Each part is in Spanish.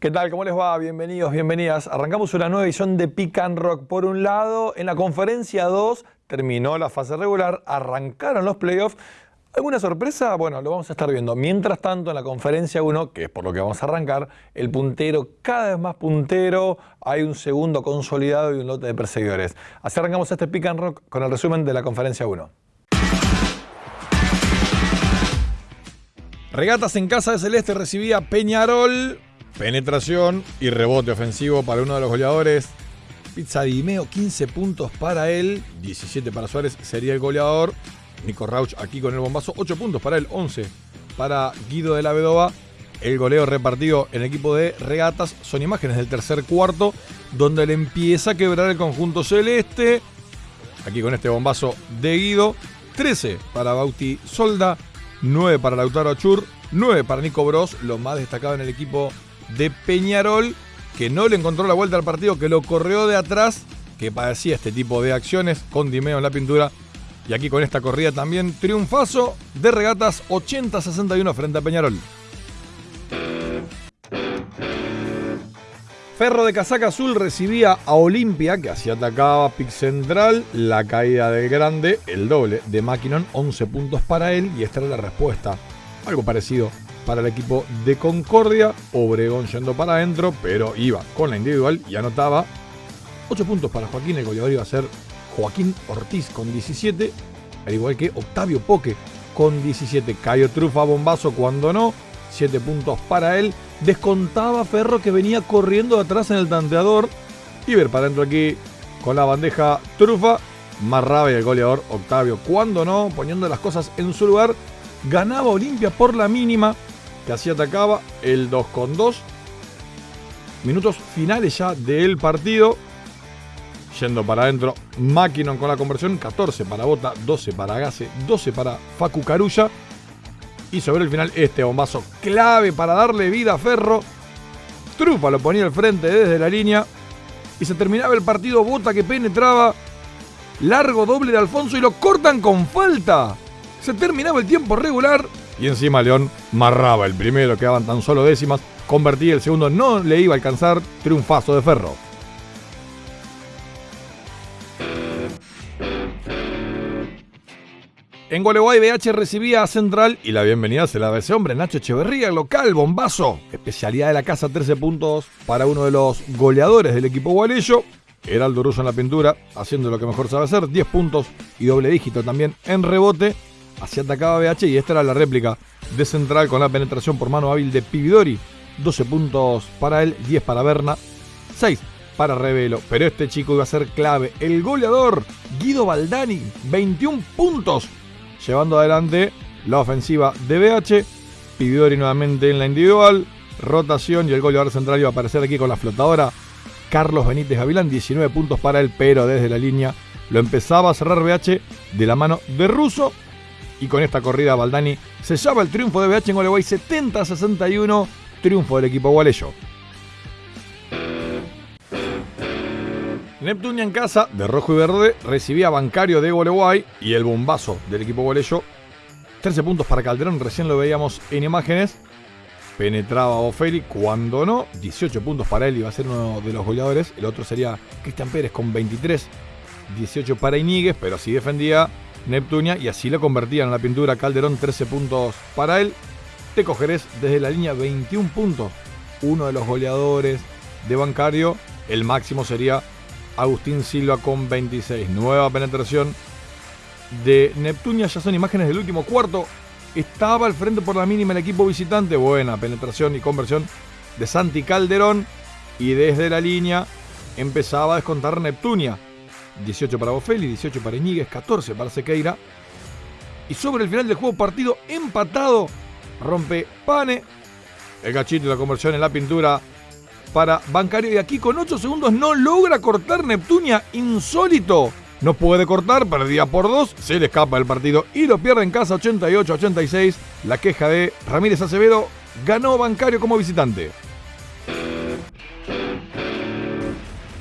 ¿Qué tal? ¿Cómo les va? Bienvenidos, bienvenidas. Arrancamos una nueva edición de Pick and Rock. Por un lado, en la conferencia 2 terminó la fase regular, arrancaron los playoffs. ¿Alguna sorpresa? Bueno, lo vamos a estar viendo. Mientras tanto, en la conferencia 1, que es por lo que vamos a arrancar, el puntero cada vez más puntero, hay un segundo consolidado y un lote de perseguidores. Así arrancamos este Pick and Rock con el resumen de la conferencia 1. Regatas en casa de Celeste recibía Peñarol. Penetración y rebote ofensivo para uno de los goleadores. Pizza Dimeo, 15 puntos para él, 17 para Suárez, sería el goleador. Nico Rauch aquí con el bombazo, 8 puntos para él, 11 para Guido de la Vedova. El goleo repartido en equipo de regatas son imágenes del tercer cuarto, donde le empieza a quebrar el conjunto celeste. Aquí con este bombazo de Guido, 13 para Bauti Solda, 9 para Lautaro Achur, 9 para Nico Bros, lo más destacado en el equipo de Peñarol, que no le encontró la vuelta al partido, que lo corrió de atrás, que padecía este tipo de acciones con Dimeo en la pintura. Y aquí con esta corrida también triunfazo de regatas 80-61 frente a Peñarol. Ferro de casaca azul recibía a Olimpia, que así atacaba Pic Central, la caída del grande, el doble de Maquinon, 11 puntos para él, y esta era la respuesta. Algo parecido para el equipo de Concordia. Obregón yendo para adentro, pero iba con la individual y anotaba 8 puntos para Joaquín. El goleador iba a ser Joaquín Ortiz con 17, al igual que Octavio Poque con 17. Cayo Trufa bombazo cuando no. 7 puntos para él. Descontaba Ferro que venía corriendo atrás en el tanteador. Y ver para adentro aquí con la bandeja Trufa. Más rabia el goleador Octavio. Cuando no, poniendo las cosas en su lugar. Ganaba Olimpia por la mínima que así atacaba el 2 con 2. Minutos finales ya del partido. Yendo para adentro, Maquinon con la conversión, 14 para Bota, 12 para Gase, 12 para Facu Carulla. Y sobre el final este bombazo clave para darle vida a Ferro. Trufa lo ponía al frente desde la línea. Y se terminaba el partido, Bota que penetraba. Largo doble de Alfonso y lo cortan con falta. Se terminaba el tiempo regular y encima León marraba el primero, quedaban tan solo décimas, convertía el segundo, no le iba a alcanzar, triunfazo de Ferro. En Gualeguay BH recibía a Central y la bienvenida se la daba ese hombre, Nacho Echeverría, local, bombazo. Especialidad de la casa, 13 puntos para uno de los goleadores del equipo gualeyo. Heraldo Russo en la pintura, haciendo lo que mejor sabe hacer, 10 puntos y doble dígito también en rebote. Así atacaba BH y esta era la réplica de Central con la penetración por mano hábil de Pividori. 12 puntos para él, 10 para Berna, 6 para Revelo. Pero este chico iba a ser clave. El goleador, Guido Baldani, 21 puntos, llevando adelante la ofensiva de BH. Pividori nuevamente en la individual. Rotación y el goleador central iba a aparecer aquí con la flotadora. Carlos Benítez Gavilán, 19 puntos para él, pero desde la línea lo empezaba a cerrar BH de la mano de Russo y con esta corrida Baldani sellaba el triunfo de BH en Gualeguay 70-61, triunfo del equipo gualeyo. Neptunia en casa, de rojo y verde, recibía Bancario de Gualeguay y el bombazo del equipo gualeyo. 13 puntos para Calderón, recién lo veíamos en imágenes. Penetraba Ofeli, cuando no, 18 puntos para él, iba a ser uno de los goleadores. El otro sería Cristian Pérez con 23, 18 para Iníguez, pero así defendía Neptunia y así lo convertía en la pintura Calderón 13 puntos para él. Te cogerés desde la línea 21 puntos. Uno de los goleadores de Bancario. El máximo sería Agustín Silva con 26. Nueva penetración de Neptunia. Ya son imágenes del último cuarto. Estaba al frente por la mínima el equipo visitante. Buena penetración y conversión de Santi Calderón. Y desde la línea empezaba a descontar Neptunia. 18 para Bofelli, 18 para Iñiguez, 14 para Sequeira. Y sobre el final del juego partido empatado, rompe Pane. El gachito la conversión en la pintura para Bancario. Y aquí con 8 segundos no logra cortar Neptunia. Insólito. No puede cortar, perdía por 2, se le escapa el partido y lo pierde en casa 88-86. La queja de Ramírez Acevedo ganó Bancario como visitante.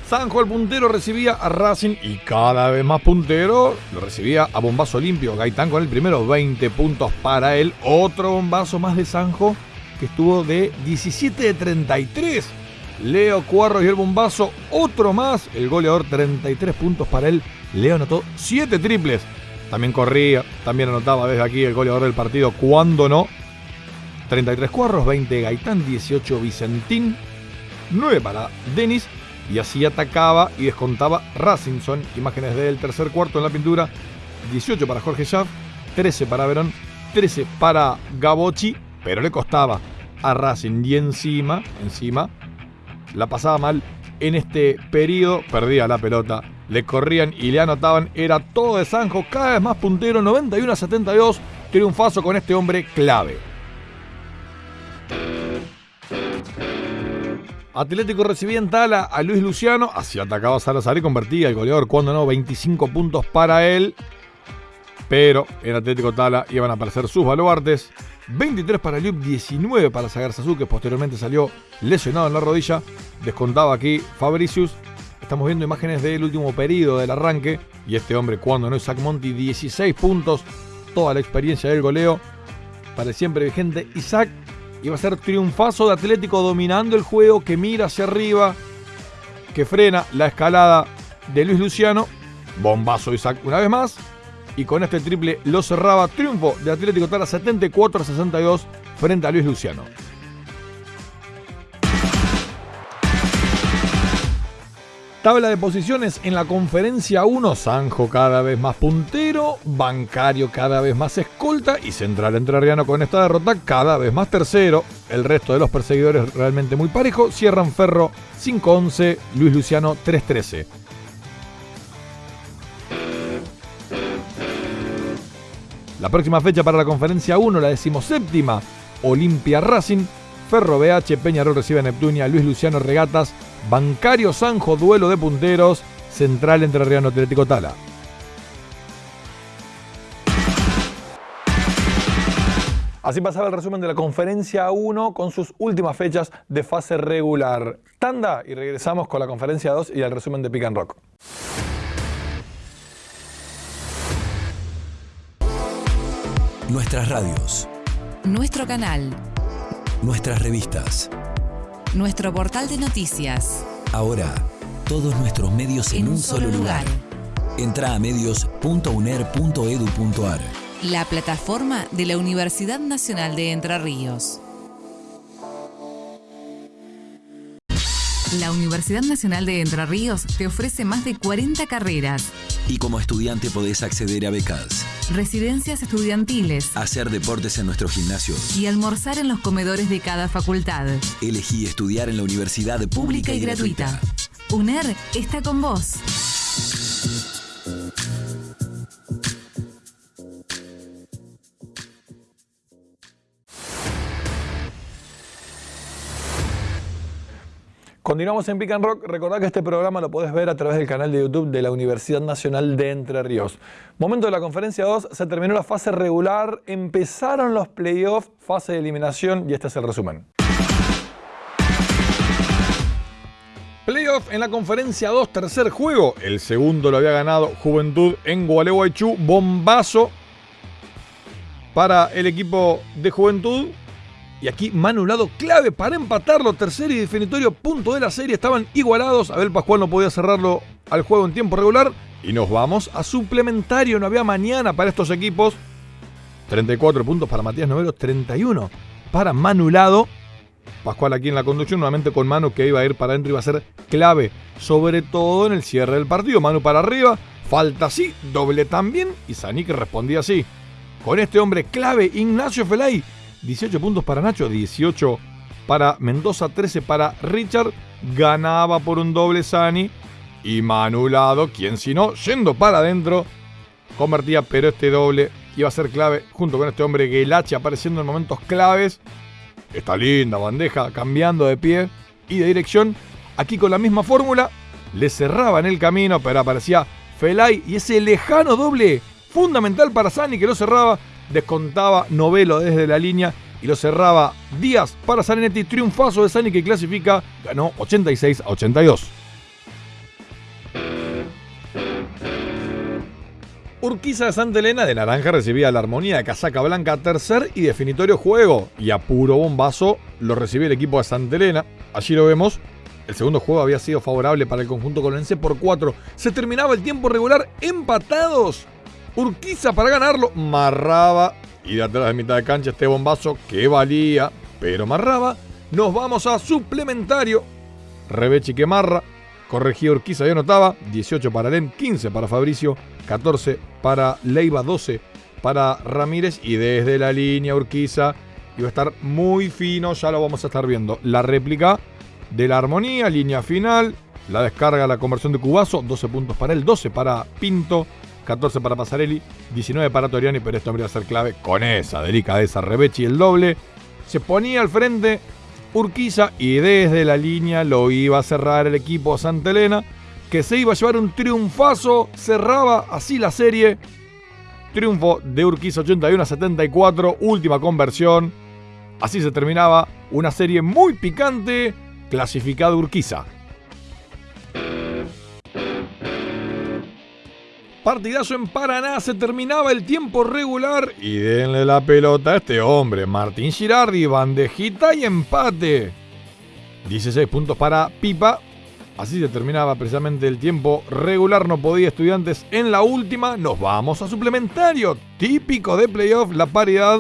Sanjo el puntero recibía a Racing y cada vez más puntero lo recibía a bombazo limpio. Gaitán con el primero, 20 puntos para él. Otro bombazo más de Sanjo que estuvo de 17 de 33. Leo Cuarro y el bombazo, otro más. El goleador, 33 puntos para él. Leo anotó 7 triples. También corría, también anotaba desde aquí el goleador del partido, cuando no. 33 Cuarros, 20 Gaitán, 18 Vicentín, 9 para Denis. Y así atacaba y descontaba Racington. Imágenes del tercer cuarto en la pintura. 18 para Jorge Schaff, 13 para Verón, 13 para Gabochi, pero le costaba a Racing y encima, encima, la pasaba mal en este periodo, perdía la pelota, le corrían y le anotaban, era todo de Sanjo, cada vez más puntero, 91 a 72, triunfazo con este hombre clave. Atlético recibía en tala a Luis Luciano, así atacaba Salazar y convertía el goleador, cuando no, 25 puntos para él. Pero en Atlético Tala iban a aparecer sus baluartes. 23 para Liup, 19 para Sagarzazú, que posteriormente salió lesionado en la rodilla. Descontaba aquí Fabricius. Estamos viendo imágenes del último periodo del arranque. Y este hombre, cuando no es Zach Monti, 16 puntos. Toda la experiencia del goleo. Para siempre vigente. Isaac iba a ser triunfazo de Atlético dominando el juego, que mira hacia arriba, que frena la escalada de Luis Luciano. Bombazo Isaac una vez más y con este triple lo cerraba. Triunfo de Atlético Tala 74 62 frente a Luis Luciano. Tabla de posiciones en la conferencia 1, Sanjo cada vez más puntero, Bancario cada vez más escolta y Central Entrerriano con esta derrota cada vez más tercero. El resto de los perseguidores realmente muy parejo, cierran Ferro 5-11, Luis Luciano 3-13. La próxima fecha para la conferencia 1, la decimoséptima, Olimpia Racing, Ferro BH, Peñarol recibe a Neptunia, Luis Luciano Regatas, Bancario Sanjo, duelo de punteros, Central Entre Riano Atlético Tala. Así pasaba el resumen de la conferencia 1 con sus últimas fechas de fase regular. Tanda y regresamos con la conferencia 2 y el resumen de Pick and Rock. Nuestras radios. Nuestro canal. Nuestras revistas. Nuestro portal de noticias. Ahora, todos nuestros medios en, un, solo lugar. Entra a medios.uner.edu.ar. La plataforma de la Universidad Nacional de Entre Ríos. La Universidad Nacional de Entre Ríos te ofrece más de 40 carreras. Y como estudiante podés acceder a becas, Residencias estudiantiles. hacer deportes en nuestros gimnasios. Y almorzar en los comedores de cada facultad. Elegí estudiar en la universidad Pública y gratuita. UNER está con vos. Continuamos en Pick and Rock. Recordad que este programa lo podés ver a través del canal de YouTube de la Universidad Nacional de Entre Ríos. Momento de la conferencia 2, se terminó la fase regular, empezaron los playoffs, fase de eliminación y este es el resumen. Playoff en la conferencia 2, tercer juego. El segundo lo había ganado Juventud en Gualeguaychú. Bombazo para el equipo de Juventud. Y aquí manulado clave para empatarlo. Tercer y definitorio punto de la serie. Estaban igualados. Abel Pascual no podía cerrarlo al juego en tiempo regular. Y nos vamos a suplementario. No había mañana para estos equipos. 34 puntos para Matías Novero. 31 para Manulado. Pascual aquí en la conducción, nuevamente con Manu que iba a ir para adentro, iba a ser clave, sobre todo en el cierre del partido. Manu para arriba, falta así, doble también, y que respondía así. Con este hombre clave, Ignacio Felay, 18 puntos para Nacho, 18 para Mendoza, 13 para Richard, ganaba por un doble Sani, y Manulado, quien si no, yendo para adentro, convertía, pero este doble iba a ser clave, junto con este hombre Gelache apareciendo en momentos claves. Esta linda bandeja cambiando de pie y de dirección. Aquí con la misma fórmula le cerraban el camino, pero aparecía Felay y ese lejano doble fundamental para Sani que lo cerraba. Descontaba Novelo desde la línea y lo cerraba Díaz para Saninetti. Triunfazo de Sani que clasifica, ganó 86 a 82. Urquiza de Santa Elena de Naranja recibía la armonía de Casaca Blanca, tercer y definitorio juego. Y a puro bombazo lo recibió el equipo de Santa Elena. Allí lo vemos. El segundo juego había sido favorable para el conjunto colonense por 4. Se terminaba el tiempo regular empatados. Urquiza para ganarlo. Marraba. Y de atrás de mitad de cancha este bombazo que valía. Pero marraba. Nos vamos a suplementario. Rebechi que marra. Corregía Urquiza y anotaba. 18 para Len, 15 para Fabricio, 14 para Leiva, 12 para Ramírez. Y desde la línea Urquiza iba a estar muy fino. Ya lo vamos a estar viendo. La réplica de la armonía, línea final. La descarga, la conversión de Cubazo. 12 puntos para él, 12 para Pinto. 14 para Pasarelli, 19 para Toriani, pero esto habría a ser clave con esa delicadeza. Rebechi el doble. Se ponía al frente Urquiza y desde la línea lo iba a cerrar el equipo Santa Elena, que se iba a llevar un triunfazo, cerraba así la serie. Triunfo de Urquiza 81 a 74, última conversión. Así se terminaba una serie muy picante, clasificada Urquiza. Partidazo en Paraná, se terminaba el tiempo regular y denle la pelota a este hombre, Martín Girardi, bandejita y empate. 16 puntos para Pipa. Así se terminaba precisamente el tiempo regular, no podía estudiantes en la última. Nos vamos a suplementario, típico de playoff, la paridad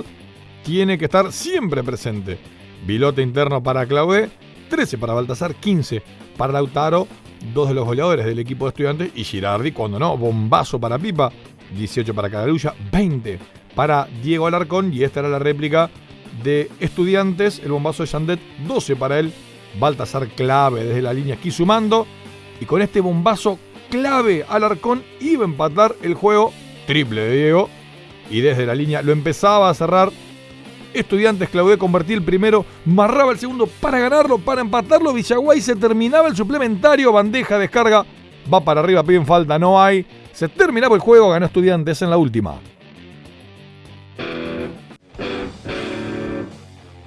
tiene que estar siempre presente. Bilote interno para Claude, 13 para Baltasar, 15 para Lautaro, dos de los goleadores del equipo de estudiantes, y Girardi, cuando no, bombazo para Pipa, 18 para Cagarulla, 20 para Diego Alarcón, y esta era la réplica de estudiantes, el bombazo de Sandet, 12 para él, Baltasar clave desde la línea aquí sumando, y con este bombazo clave Alarcón iba a empatar el juego, triple de Diego, y desde la línea lo empezaba a cerrar Estudiantes Claudé convertía el primero, marraba el segundo para ganarlo, para empatarlo. Villaguay se terminaba el suplementario, bandeja, descarga, va para arriba, piden falta, no hay. Se terminaba el juego, ganó Estudiantes en la última.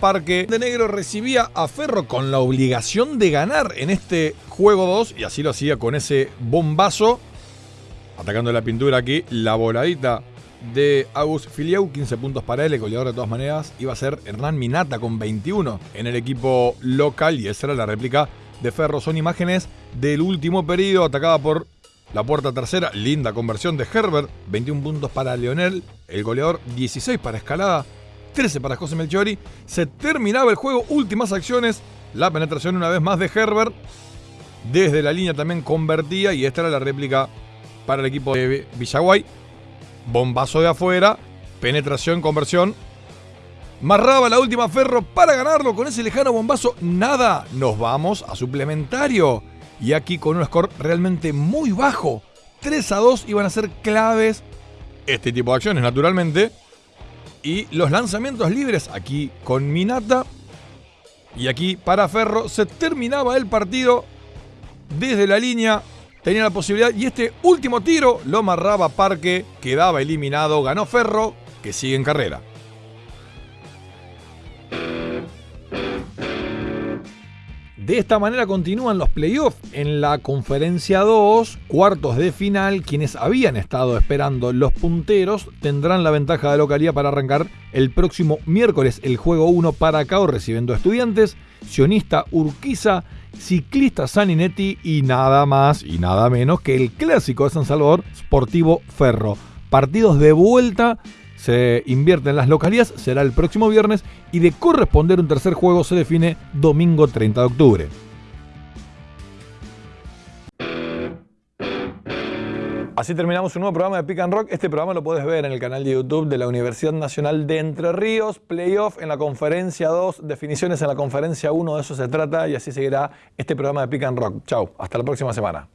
Parque de Negro recibía a Ferro con la obligación de ganar en este juego 2 y así lo hacía con ese bombazo. Atacando la pintura aquí, la voladita de Agus Filiau, 15 puntos para él, el goleador de todas maneras iba a ser Hernán Minata con 21 en el equipo local y esa era la réplica de Ferro. Son imágenes del último periodo atacada por la puerta tercera, linda conversión de Herbert, 21 puntos para Leonel, el goleador 16 para Escalada, 13 para José Melchiori. Se terminaba el juego, últimas acciones, la penetración una vez más de Herbert. Desde la línea también convertía y esta era la réplica para el equipo de Villaguay bombazo de afuera, penetración, conversión. Marraba la última Ferro para ganarlo con ese lejano bombazo. Nada, nos vamos a suplementario. Y aquí con un score realmente muy bajo. 3 a 2 iban a ser claves este tipo de acciones, naturalmente. Y los lanzamientos libres aquí con Minata. Y aquí para Ferro se terminaba el partido desde la línea tenía la posibilidad y este último tiro lo amarraba Parque, quedaba eliminado, ganó Ferro, que sigue en carrera. De esta manera continúan los playoffs. En la conferencia 2, cuartos de final, quienes habían estado esperando los punteros tendrán la ventaja de localidad para arrancar el próximo miércoles el juego 1 para Cao recibiendo estudiantes, sionista Urquiza Ciclista Saninetti y nada más y nada menos que el clásico de San Salvador, Sportivo Ferro. Partidos de vuelta se invierten las localías, será el próximo viernes y de corresponder un tercer juego se define domingo 30 de octubre. Así terminamos un nuevo programa de Pick and Rock. Este programa lo puedes ver en el canal de YouTube de la Universidad Nacional de Entre Ríos. Playoff en la conferencia 2, definiciones en la conferencia 1, de eso se trata y así seguirá este programa de Pick and Rock. Chau, hasta la próxima semana.